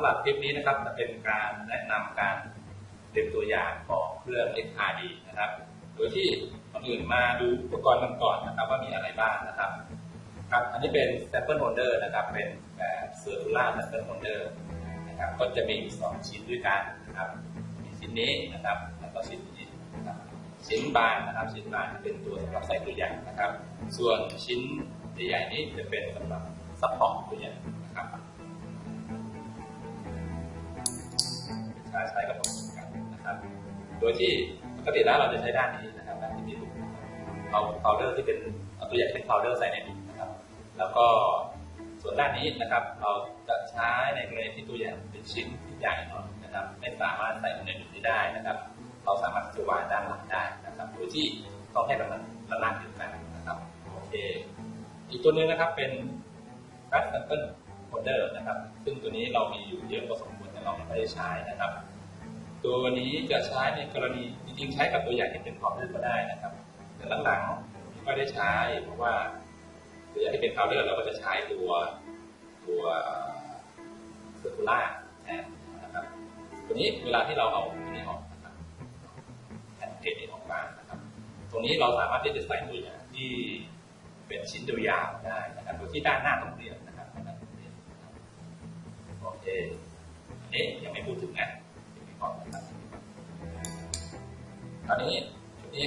ำหรับคลิปนี้นะครับจะเป็นการแนะนำการเตรียมตัวอย่างของเครื่อง XRD นะครับ โดยที่ก่อนอื่นมาดูอุปกรณ์กันก่อนนะครับ ว่ามีอะไรบ้างนะครับครับ อันนี้เป็น sample holder นะครับ เป็นแบบ circular sample holder นะครับ ก็จะมีสองชิ้นด้วยกันนะครับ มีชิ้นนี้นะครับ แล้วก็ชิ้นนี้นะครับ ชิ้นบางนะครับ ชิ้นบางเป็นตัวสำหรับใส่ตัวอย่างนะครับ ส่วนชิ้นใหญ่ๆนี้จะเป็นสำหรับ support ตัวอย่างนะครับ ใช้ใช้กับผมกันนะครับ โดยที่ปกติแล้วเราจะใช้ด้านนี้นะครับด้านที่มีรูเอา powder ที่เป็นเอาตัวอย่างเป็น powder ใส่ในหลุมนะครับ แล้วก็ส่วนด้านนี้นะครับ เราจะใช้ในกรณีที่ตัวอย่างเป็นชิ้นที่ใหญ่หน่อยนะครับ ไม่สามารถใส่ในหลุมนี้ได้นะครับ เราสามารถจะวางด้านหลังได้นะครับ โดยที่ต้องให้มันระนาบเดียวกันนะครับโอเคอีกตัวหนึงนะครับเป็น f a s t sample holder นะครับ ซึ่งตัวนี้เรามีอยู่เยอะพอสมควรแต่เราไม่ได้ใช้นะครับ ตัวนี้จะใช้ในกรณีจริงๆใช้กับตัวอย่างที่เป็น powder ก็ได้นะครับ แต่หลังๆไม่ได้ใช้เพราะว่าตัวอย่างที่เป็น powder เราก็จะใช้ตัวตัว circular แทนนะครับตัวนี้เวลาที่เราเอาตัวนี้ออกนะครับแผ่นเพจนี้ออกมานะครับ ตรงนี้เราสามารถที่จะใส่ตัวอย่างที่เป็นชิ้นยาวได้นะครับโดยที่ด้านหน้าต้องเรียน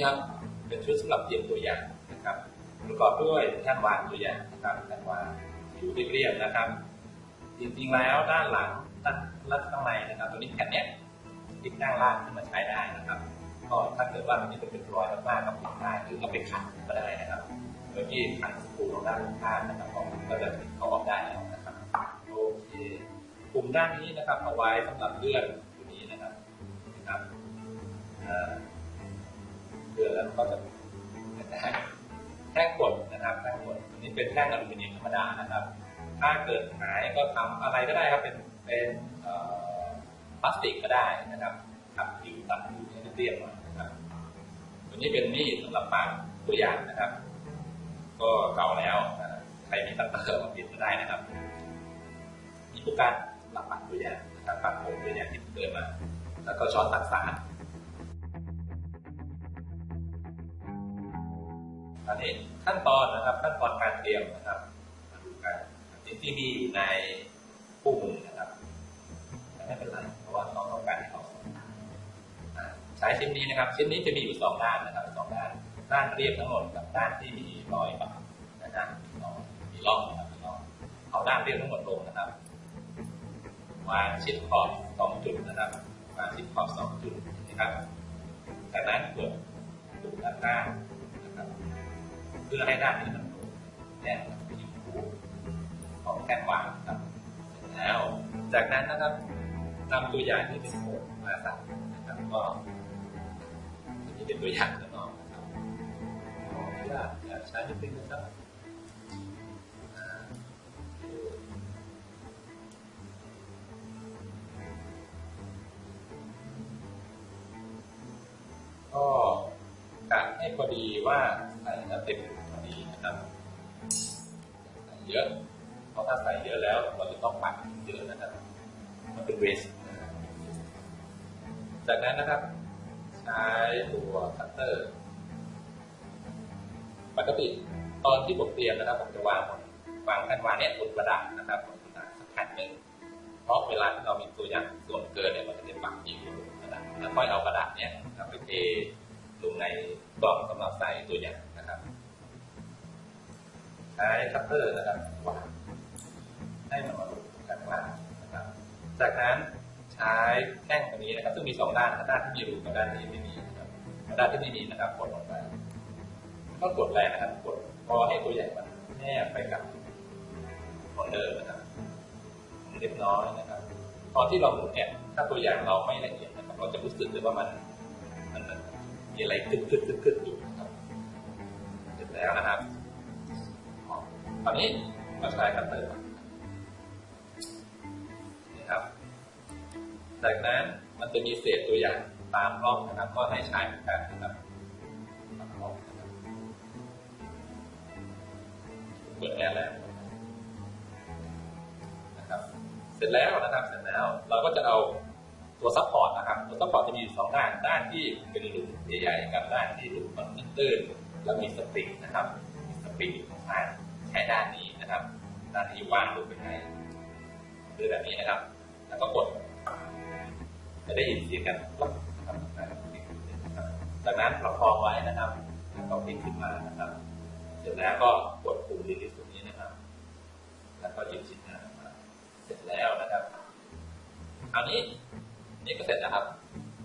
ครับ เป็นชุดสำหรับเตรียมตัวอย่างนะครับประกอบด้วยแท่นวางตัวอย่างนะครับแท่นวางอยู่เรียบๆนะครับ จริงๆแล้วด้านหลังด้านลัข้างในนะครับ ตัวนี้แผ่นเนี้ยติดด้านล่างขึ้นมาใช้ได้นะครับ ก็ถ้าเกิดว่ามันนี้เป็นรอยมากๆก็ปิดได้หรือเอาไปขัดก็ได้นะครับโดยที่ขัดสกรูของด้านข้างนะครับก็จะเขาออกได้แล้วนะครับโอเคปุ่มด้านนี้นะครับเอาไว้สำหรับเลื่อน เลื่อนแล้วก็จะได้แท่งกดนะครับแท่งกดตัวนี้เป็นแท่งอลูมิเนียมธรรมดานะครับ ถ้าเกิดหายก็ทำอะไรก็ได้ครับเป็นเป็นพลาสติกก็ได้นะครับทับผิวตัดผิวให้เรียบๆหน่อยนะครับตัวนี้เป็นมีดสำหรับปาดตัวอย่างนะครับ ก็เก่าแล้วใครมีตัดเตอร์มาเปลี่ยนก็ได้นะครับมีผู้การหลับปัดตัวอย่างนะครับปัดผมตัวอย่างที่เกิดมา แล้วก็ช้อนตัดสาร อันนี้ขั้นตอนนะครับ ขั้นตอนการเตรียมนะครับมาดูกันที่ที่มีอยู่ในคู่มือนะครับแต่ไม่เป็นไรเพราะว่าน้องต้องการให้เขาอ่าใช้ชิ้นนี้นะครับ ชิ้นนี้จะมีอยู่สองด้านนะครับสองด้าน ด้านเรียบทั้งหมดกับด้านที่มีรอยบาดนะฮะมีร่องนะครับมีร่องเอาด้านเรียบทั้งหมดลงนะครับวางชิดขอบสองจุดนะครับวางชิดขอบสองจุดนะครับจากนั้นกดปุ่มด้านข้า พื่อให้ด้านนี้มันลงแน่นกับที่หูของแท่นวางครับแล้ว จากนั้นนะครับนำตัวอย่างที่เป็นโครงมาใส่นะครับก็อันนี้เป็นตัวอย่างข้างนอกนะครับขออนุญาตใช้นิดนึงนะครับอ่าก็กะให้พอดีว่าใส่แล้วเต็ม นะครับใส่เยอะเพราะถ้าใส่เยอะแล้วเราจะต้องปัดเยอะนะครับ มันเป็นเวสจากนั้นนะครับ ใช้ตัวคัตเตอร์ปกติตอนที่ผมเตรียมนะครับ ผมจะวางวางแผ่นวางเนี่ยบนกระดาษนะครับบนกระดาษสักแผ่นหนึ่งเพราะเวลาที่เรามีตัวอย่างส่วนเกินเนี่ยมันจะเป็นปักอยู่บนกระดาษแล้วค่อยเอากระดาษเนี่ยไปเทลงในกล่องสำหรับใส่ตัวอย่าง ใช้คัตเตอร์นะครับวางให้มันมาลงกันข้างล่างนะครับ จากนั้นใช้แท่งตัวนี้นะครับ ซึ่งมีสองด้านด้านที่มีรูกับด้านที่ไม่มีนะครับด้านที่ไม่มีนะครับกดลงไปก็กดแรงนะครับกดพอให้ตัวใหญ่มันแนบไปกับ holder นะครับเล็กน้อยนะครับตอนที่เราหมุนเนี่ยถ้าตัวอย่างเราไม่ละเอียดนะครับเราจะรู้สึกเลยว่ามันมันมีอะไรกึกกึกกึกกึกอยู่นะครับเสร็จแล้วนะครับ ตอนนี้เราใช้คัตเตอร์นี่ครับจากนั้นมันจะมีเศษตัวอย่างตามร่องนะครับ ก็ให้ใช้เหมือนกันนะครับตามร่องนะครับกดแอร์แล้วนะครับ เสร็จแล้วนะครับ เสร็จแล้ว เราก็จะเอาตัว support นะครับ ตัว support จะมีสองด้าน ด้านที่เป็นหลุมใหญ่ๆกับด้านที่หลุมมันตื้นๆแล้วมีสปริงนะครับ มีสปริงอยู่ตรงกลาง ใช้ด้านนี้นะครับ ด้านที่ว่างลงไปให้คือแบบนี้นะครับ แล้วก็กด จะได้ยินเสียงกันจากนั้นประคองไว้นะครับแล้วก็พลิกขึ้นมานะครับ เสร็จแล้วก็กดปุ่ม release ตรงนี้นะครับ แล้วก็หยิบชิ้นงานมาเสร็จแล้วนะครับคราวนี้นี่ก็เสร็จนะครับ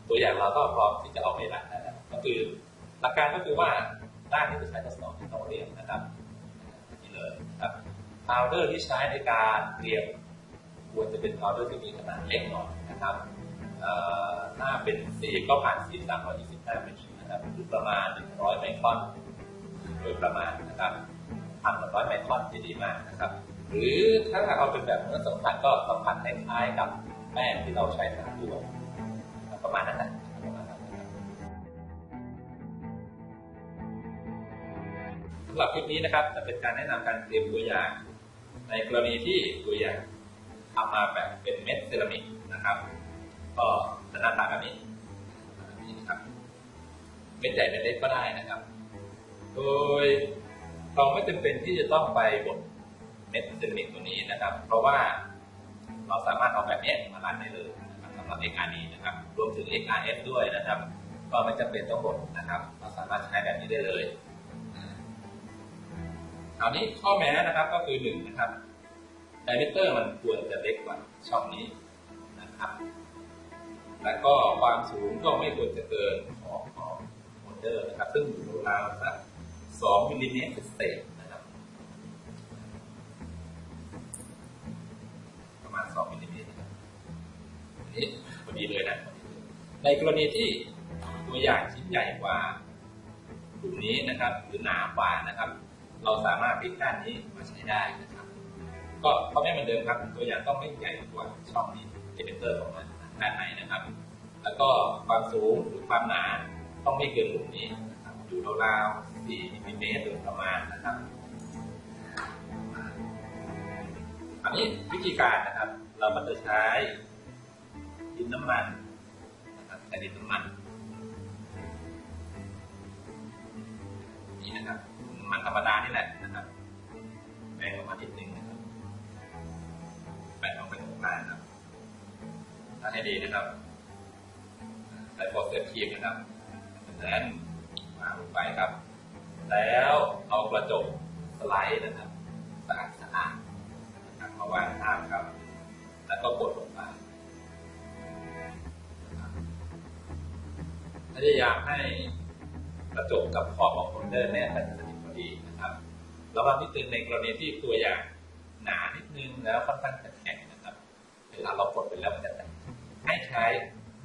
ตัวอย่างเราก็พร้อมที่จะออกไป run แล้วก็คือหลักการก็คือว่าด้านที่จะใช้ทดสอบที่ต้องเรียนนะครับนี่เลยนะครับ powder ที่ใช้ในการเตรียมควรจะเป็น powder ที่มีขนาดเล็กหน่อยนะครับถ้าเป็นสีก็ผ่านสีสามร้อยยี่สิบห้ามิลนะครับหรือประมาณหนึ่งร้อยไมครอนโดยประมาณนะครับพันกว่ร้อยไมครอนจะดีมากนะครับ หรือถ้าเอาเป็นแบบเนื้อสัมผัสก็สัมผัสคล้ายๆกับแป้งที่เราใช้ทาตัวประมาณนั้นนะประมาณนั้นนะครับสำหรับคลิปนี้นะครับจะเป็นการแนะนำการเตรียมตัวอย่าง ในกรณีที่ตัวอย่างทำมาแบบเป็นเม็ดเซรามิกนะครับ ก็จะหน้าตาแบบนี้นี้นะครับเม็ดใหญ่เม็ดเล็กก็ได้นะครับ โดยเราไม่จำเป็นที่จะต้องไปบดเม็ดเซรามิกตัวนี้นะครับ เพราะว่าเราสามารถเอาแบบนี้มารันได้เลยนะครับสำหรับ XRD นะครับ รวมถึง XRF ด้วยนะครับ ก็ไม่จำเป็นต้องบดนะครับ เราสามารถใช้แบบนี้ได้เลย คราวนี้ข้อแม้นะครับก็คือหนึ่งนะครับ diameter มันควรจะเล็กกว่าช่องนี้นะครับแล้วก็ความสูงก็ไม่ควรจะเกินของของ holder นะครับ ซึ่งอยู่ราวสักสองมิลลิเมตรเศษนะครับ ประมาณสองมิลลิเมตรนี่พอดีเลยนะ ในกรณีที่ตัวอย่างชิ้นใหญ่กว่าหลุมนี้นะครับ หรือหนากว่านะครับ เราสามารถพลิกด้านนี้มาใช้ได้นะครับ ก็เพราะไม่เหมือนเดิมครับ ตัวอย่างต้องไม่ใหญ่กว่าช่องนี้ diameter ของมันด้านในนะครับ แล้วก็ความสูงหรือความหนาต้องไม่เกินหลุมนี้นะครับอยู่ราวๆ4มิลลิเมตรโดยประมาณนะครับอันนี้วิธีการนะครับ เราก็จะใช้ดินน้ำมันนะครับใช้ดินน้ำมันนี่นะครับ มันธรรมดานี่แหละนะครับแบ่งออกมานิดนึงนะครับแบ่งออกเป็นหกด้านนะครับถ้าให้ดีนะครับใส่โฟอสเซตครีมนะครับจากนั้นวางลงไปครับ แล้วเอากระจกสไลด์นะครับสะอาดสะอาดนะครับมาวางข้างครับ แล้วก็กดลงไปนะครับพยายามให้กระจกกับขอบของ holder แนบ ระวังนิดนึงในกรณีที่ตัวอย่างหนานิดนึงแล้วค่อนข้างจะแข็งนะครับ เวลาเรากดไปแล้วมันจะแตกให้ใช้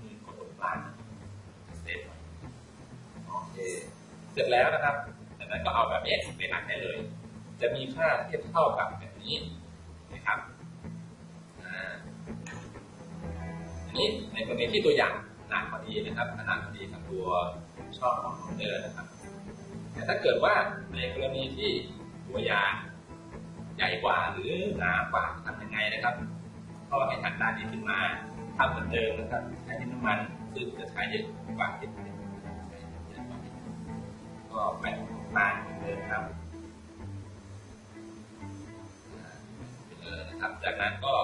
มือกดตรงกลาง save ไว้โอเคเสร็จแล้วนะครับจากนั้นก็เอาแบบนี้ไป run ได้เลย จะมีค่าเทียบเท่ากับแบบนี้นะครับอันนี้ในกรณีที่ตัวอย่างหนาพอดีนะครับขนาดพอดีกับตัวช่องของโมเดอร์นะครับ แต่ถ้าเกิดว่าในกรณีที่ ตัวยางใหญ่กว่าหรือหนากว่าทำยังไงนะครับ ก็ให้หันด้านนี้ขึ้นมาทำเหมือนเดิมนะครับใช้ดินน้ำมันซึ่งจะใช้เยอะกว่าที่ก็แบ่งมาเหมือนเดิมนะครับจากนั้นก็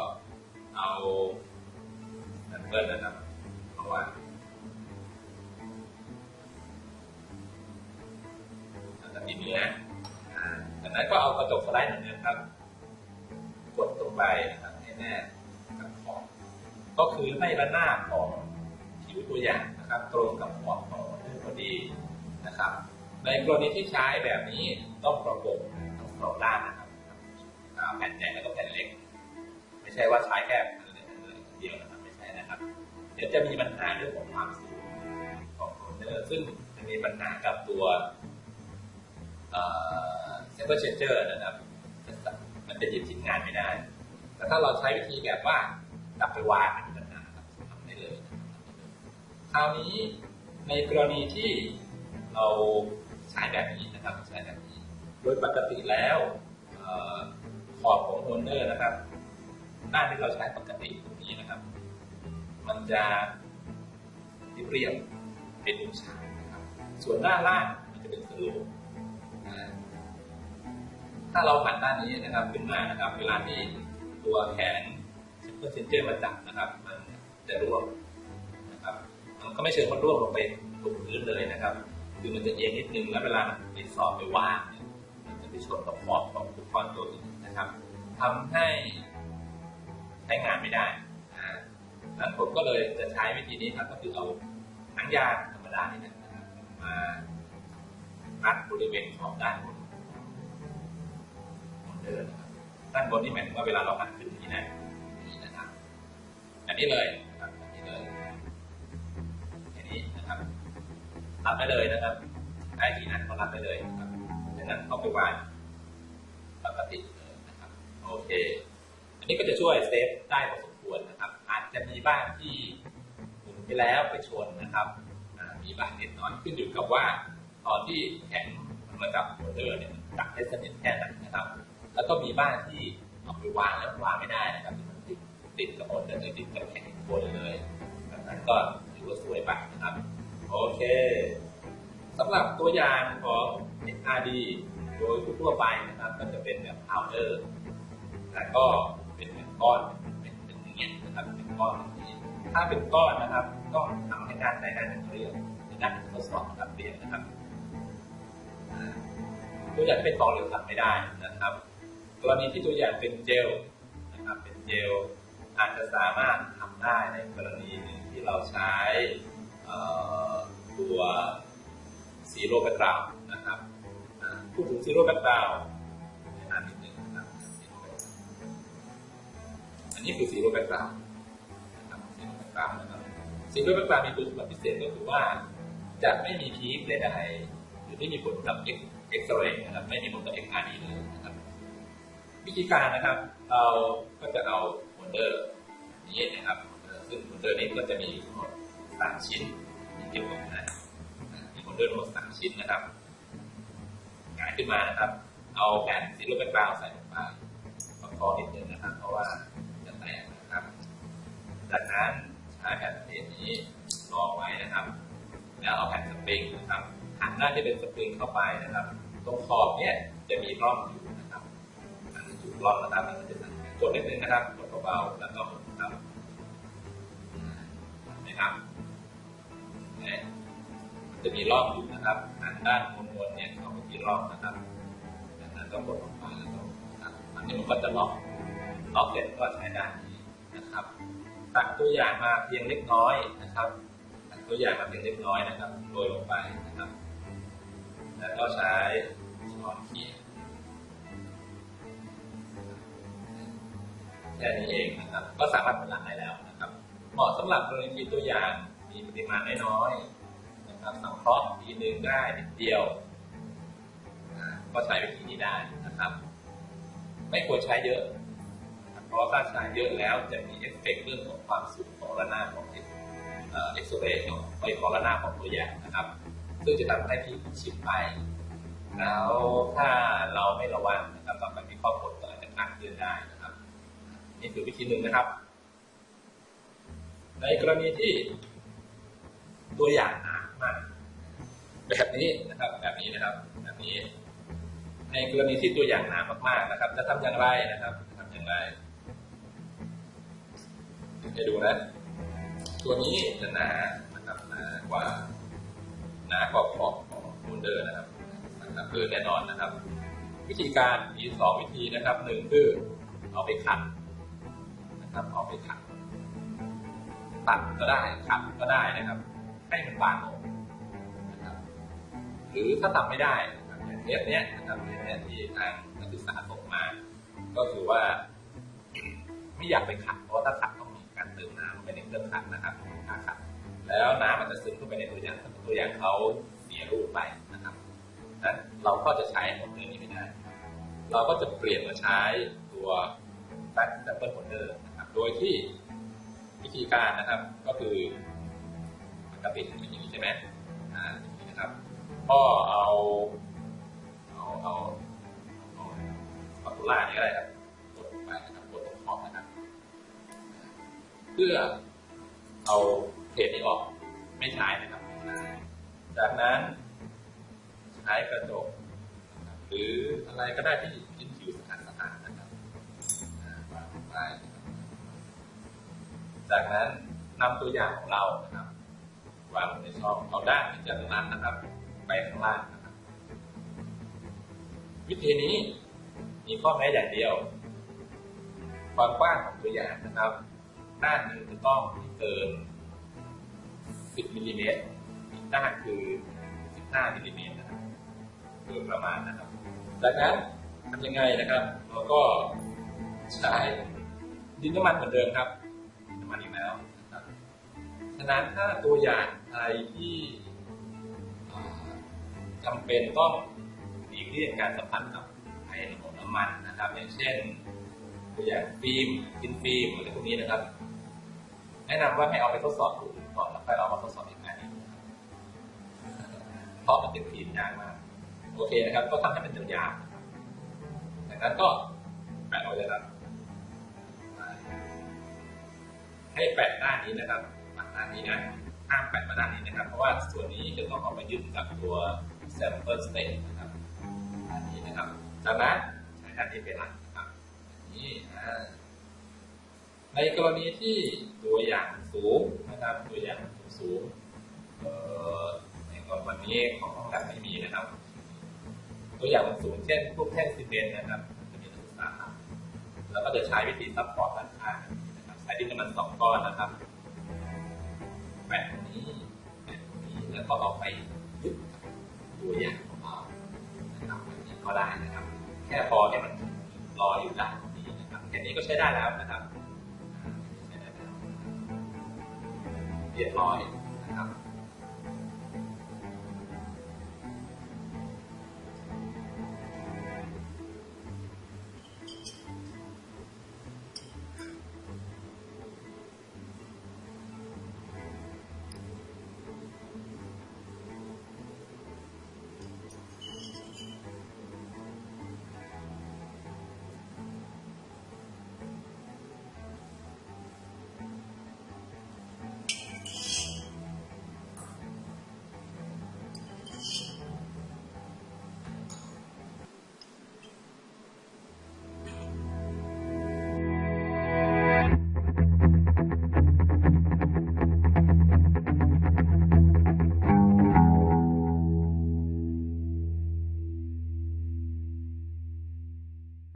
กรณีที่ใช้แบบนี้ต้องประกบทั้งสองด้านนะครับแผ่นใหญ่แล้วก็แผ่นเล็ก ไม่ใช่ว่าใช้แค่เดียวนะครับไม่ใช่นะครับ เดี๋ยวจะมีปัญหาเรื่องของความสูงของโคเนอร์ซึ่งจะมีปัญหากับตัว sample changer นะครับ มันจะหยิบชิ้นงานไม่ได้ แต่ถ้าเราใช้วิธีแบบว่าจับไปวางไม่มีปัญหาครับทำได้เลย คราวนี้ในกรณีที่เรา ใช้แบบนี้นะครับใช้แบบนี้ โดยปกติแล้วออขอบของโฮเดอร์นะครับมด้านที่เราใช้ปกติตรงนี้นะครับ มันจะเรียบเป็นวงฉากนะครับ ส่วนด้านล่างมันจะเป็นสโลปถ้าเราหันด้านนี้นะครับขึ้นมานะครับ เวลาที่ตัวแขนเพื่อเซนเจอร์มาจับนะครับ มันจะร่วงนะครับ มันก็ไม่เชิงว่าร่วงลงไปตรงพื้นเลยนะครับ คือมันจะเอียงนิดนึงแล้วเวลาไปสอบไปว่างเนี่ยมันจะไปชนกับขอบของอุปกรณ์ตัวอื่นนะครับทำให้ใช้งานไม่ได้อ่าแล้วผมก็เลยจะใช้วิธีนี้ครับก็คือเอาหนังยางธรรมดานี่นะครับมามัดบริเวณขอบด้านบนของเดินนะครับด้านบนนี่หมายถึงว่าเวลาเราหันขึ้นอย่นี้นะนี่นะครับอันนี้เลย รับได้เลยนะครับได้ทีนั้นก็รับได้เลยนะครับดังนั้นเขาไปวางปกติเลยนะครับโอเค อันนี้ก็จะช่วยเซฟได้พอสมควรนะครับ อาจจะมีบ้างที่หมุนไปแล้วไปชนนะครับมีบ้างนิดหน่อยขึ้นอยู่กับว่า ตอนที่แข็งมันมาจับหัวเรือเนี่ยมันจับได้สนิทแค่ไหนนะครับ แล้วก็มีบ้างที่เอาไปวางแล้ววางไม่ได้นะครับมันติดติดกับหัวเรือติดกับแข็งบนเลยแบบนั้นก็ถือว่าสวยไปนะครับ โอเคสำหรับตัวอย่างของ XRD โดยทั่วไปนะครับ ก็จะเป็นแบบ powder แต่ก็เป็นเป็นก้อนเป็นเป็นอย่างเงี้ยนะครับเป็นก้อนนี้ถ้าเป็นก้อนนะครับต้องทำให้ด้านใดด้านหนึ่งเรียบในด้านทดสอบนะครับเรียบนะครับตัวอย่างเป็นของเหลวทำไม่ได้นะครับกรณีที่ตัวอย่างเป็นเจลนะครับเป็นเจลอาจจะสามารถทำได้ในกรณีหนึ่งที่เราใช้เอ่อ ตัว zero background นะครับพูดถึง zero background แนนนิดนึงนะครับอันนี้คือ zero background นะครับ zero background นะครับ zero background มีคุณสมบัติพิเศษก็คือว่าจะไม่มี peak ใดๆหรือไม่มีผลกับเอ็กซเรย์นะครับไม่มีผลกับ XRD เลยนะครับวิธีการนะครับ เราก็จะเอา holder นี้นะครับ ซึ่ง holder นี้ก็จะมีทั้งหมดสามชิ้น มีเกี่ยวกันะมี holder ทั้งหมดสามชิ้นนะครับหงายขึ้นมานะครับ เอาแผ่น zero background ใส่ลงไปประคองนิดนึงนะครับ เพราะว่าจะแตกนะครับ จากนั้นใช้แผ่นเพจนี้รองไว้นะครับ แล้วเอาแผ่นสปริงนะครับหันหน้าที่เป็นสปริงเข้าไปนะครับ ตรงขอบเนี่ยจะมีร่องอยู่นะครับอันจุดร่องนะครับมันจะกดนิดนึงนะครับกดเบาๆแล้วก็หมุนครับนะครับ เนี่ยมันจะมีร่องอยู่นะครับหันด้านบนๆเนี่ยเขาไปที่ร่องนะครับจากนั้นก็กดลงไปแล้วก็นะครับอันนี้มันก็จะล็อกล็อกเสร็จก็ใช้ด้านนี้นะครับ ตัดตัวอย่างมาเพียงเล็กน้อยนะครับตัดตัวอย่างมาเพียงเล็กน้อยนะครับโรยลงไปนะครับ แล้วก็ใช้ช้อนเขียแค่นี้เองนะครับ ก็สามารถผลังได้แล้วนะครับ เหมาะสำหรับกรณีตัวอย่าง มีปริมาณน้อยๆนะครับสังเคราะห์ทีหนึ่งได้นิดเดียว ก็ใช้วิธีนี้ได้นะครับ ไม่ควรใช้เยอะ เพราะว่าถ้าใช้เยอะแล้วจะมีเอฟเฟกต์เรื่องของความสูงของระนาบของเอ็กเอ่อ็กซเรย์ของไอของระนาบของตัวอย่างนะครับ ซึ่งจะทำให้ที่ชิดไป แล้วถ้าเราไม่ระวังนะครับต่อไปที่ข้อกดก็อาจจะขาดเคลื่อนได้นะครับ นี่คือวิธีหนึ่งนะครับในกรณีที่ ตัวอย่างหนามากแบบนี้นะครับ แบบนี้นะครับ แบบนี้ ในกรณีที่ตัวอย่างหนามากๆนะครับ จะทำอย่างไรนะครับจะทำอย่างไรให้ดูนะตัวนี้จะหนานะครับหนากว่าหนากว่าขอบของโมเดอร์นะครับนะครับคือแน่นอนนะครับ วิธีการมีสองวิธีนะครับหนึ่งคือเอาไปขัดนะครับเอาไปขัดตัดก็ได้ขัดก็ได้นะครับ ให้มันบางลงนะครับหรือถ้าทำไม่ได้นะครับอย่างเทปเนี้ยนะครับเทปเนี้ยที่ทางนักศึกษาส่งมา ก็คือว่า ไม่อยากไปขัด เพราะถ้าขัดต้องมีการเติมน้ำไปในเครื่องขัดนะครับถ้าขัด แล้วน้ำมันจะซึมเข้าไปในตัวอย่างตัวอย่างเขาเสียรูปไปนะครับนั้นเราก็จะใช้หมดเลยนี้ไม่ได้ เราก็จะเปลี่ยนมาใช้ตัว back sample holder นะครับ โดยที่วิธีการนะครับก็คือ กติเป็นอย่างนี้ใช่ไหมอ่านะครับก็เอาเอาเอาเอาปาตูล่านี่ก็ได้ครับกดลงไปนะครับกดตรงขอบนะครับ เพื่อเอาเพจนี้ออกไม่ใช้นะครับ จากนั้นใช้กระจกหรืออะไรก็ได้ที่ยินผิวสถานสถานนะครับวางลงไปนะครับจากนั้นนำตัวอย่างของเรานะครับ วางในช่องเอาด้านที่จะนั้นนะครับ ไปข้างล่างนะครับ วิธีนี้มีข้อแม้อย่างเดียว ความกว้างของตัวอย่างนะครับ ด้านหนึ่งจะต้องม่เกิน 10มิลลิเมตรอีกด้านคือ 15มิลลิเมตรนะครับโดยประมาณนะครับจากนั้นทำยังไงนะครับเราก็ใช้ดินน้ำมันเหมือนเดิมครับน้ำมันอีกแล้ว ฉะนั้นถ้าตัวอย่างอะไรที่จำเป็นต้องหลีกเลี่ยงการสัมผัสกับไอของน้ำมันนะครับ อย่างเช่น ตัวอย่างฟิล์มกินฟิล์มอะไรพวกนี้นะครับ แนะนำว่าให้เอาไปทดสอบดูก่อนแล้วค่อยเอามาทดสอบอีกงานหนึงเพราะมันเป็นฟิล์มยากมากโอเคนะครับ ก็ทำให้มันยาวๆนะครับจากนั้นก็แปะเอาเลยครับให้แปะด้านนี้นะครับด้านนี้นะห้ามแปะมาด้านนี้นะครับ เพราะว่าส่วนนี้จะต้องเอามายึดกับตัว sample stage นะครับด้านนี้นะครับจากนั้นใช้ด้านนี้เป็นหลักนะครับนี่ในกรณีที่ตัวอย่างสูงนะครับ ตัวอย่างสูงในกรณีนี้ของห้องแลบไม่มีนะครับ ตัวอย่างสูงเช่นพวกแท่งซีเมนต์นะครับจะมีนักศึกษาทำแล้วก็จะใช้วิธี support ด้านข้างนะครับ ใช้ดินน้ำมันสองก้อนนะครับ แปะนี้แปะนี้แล้วก็เอาไปยึดตัวอย่างของเรานะครับแบบนี้ก็ได้นะครับ แค่พอเนี่ยมันรออยู่ด้านนี้นะครับแค่นี้ก็ใช้ได้แล้วนะครับเรียบร้อย